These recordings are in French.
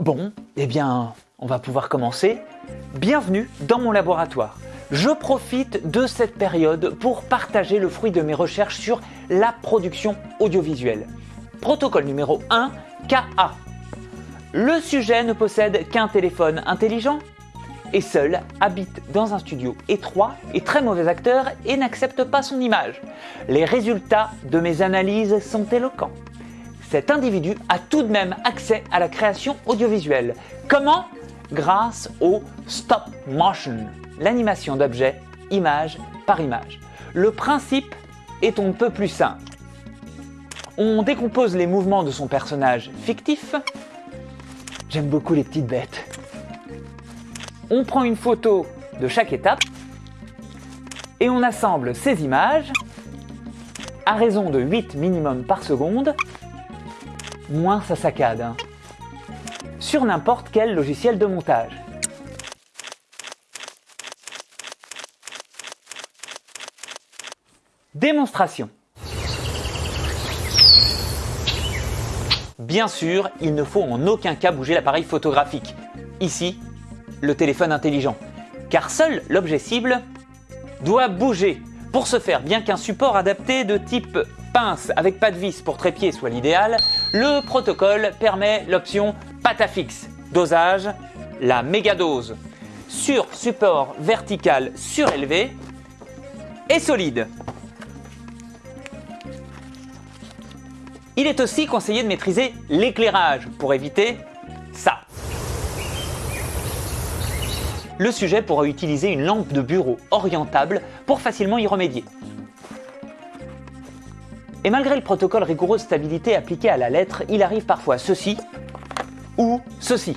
Bon, eh bien, on va pouvoir commencer. Bienvenue dans mon laboratoire. Je profite de cette période pour partager le fruit de mes recherches sur la production audiovisuelle. Protocole numéro 1, KA. Le sujet ne possède qu'un téléphone intelligent et seul habite dans un studio étroit et très mauvais acteur et n'accepte pas son image. Les résultats de mes analyses sont éloquents. Cet individu a tout de même accès à la création audiovisuelle. Comment? Grâce au stop motion, l'animation d'objets image par image. Le principe est un peu plus simple. On décompose les mouvements de son personnage fictif. J'aime beaucoup les petites bêtes. On prend une photo de chaque étape et on assemble ces images à raison de 8 minimum par seconde, moins sa saccade, hein, sur n'importe quel logiciel de montage. Démonstration. Bien sûr, il ne faut en aucun cas bouger l'appareil photographique. Ici, le téléphone intelligent. Car seul l'objet cible doit bouger. Pour ce faire, bien qu'un support adapté de type pince avec pas de vis pour trépied soit l'idéal, le protocole permet l'option patafix. Dosage, la mégadose. Sur support vertical surélevé et solide. Il est aussi conseillé de maîtriser l'éclairage pour éviter ça. Le sujet pourra utiliser une lampe de bureau orientable pour facilement y remédier. Et malgré le protocole rigoureux de stabilité appliqué à la lettre, il arrive parfois ceci ou ceci.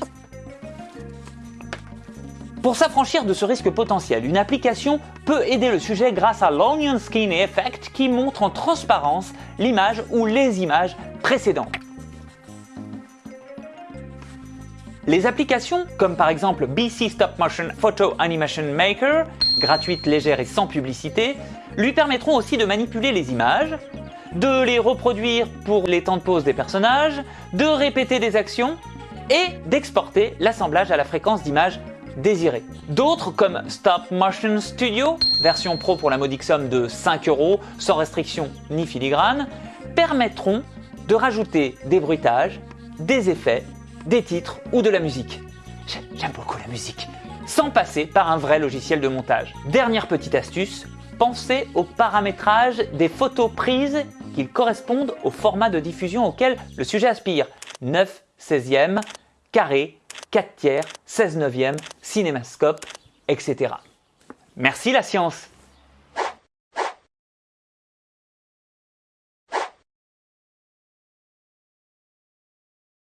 Pour s'affranchir de ce risque potentiel, une application peut aider le sujet grâce à l'Onion Skin Effect qui montre en transparence l'image ou les images précédentes. Les applications, comme par exemple BC Stop Motion Photo Animation Maker, gratuite, légère et sans publicité, lui permettront aussi de manipuler les images, de les reproduire pour les temps de pause des personnages, de répéter des actions et d'exporter l'assemblage à la fréquence d'image désirée. D'autres comme Stop Motion Studio, version pro pour la modique somme de 5 euros, sans restriction ni filigrane, permettront de rajouter des bruitages, des effets, des titres ou de la musique. J'aime beaucoup la musique. Sans passer par un vrai logiciel de montage. Dernière petite astuce, pensez au paramétrage des photos prises qu'ils correspondent au format de diffusion auquel le sujet aspire. 9 16e, carré, 4 tiers, 16 neuvième, cinémascope, etc. Merci la science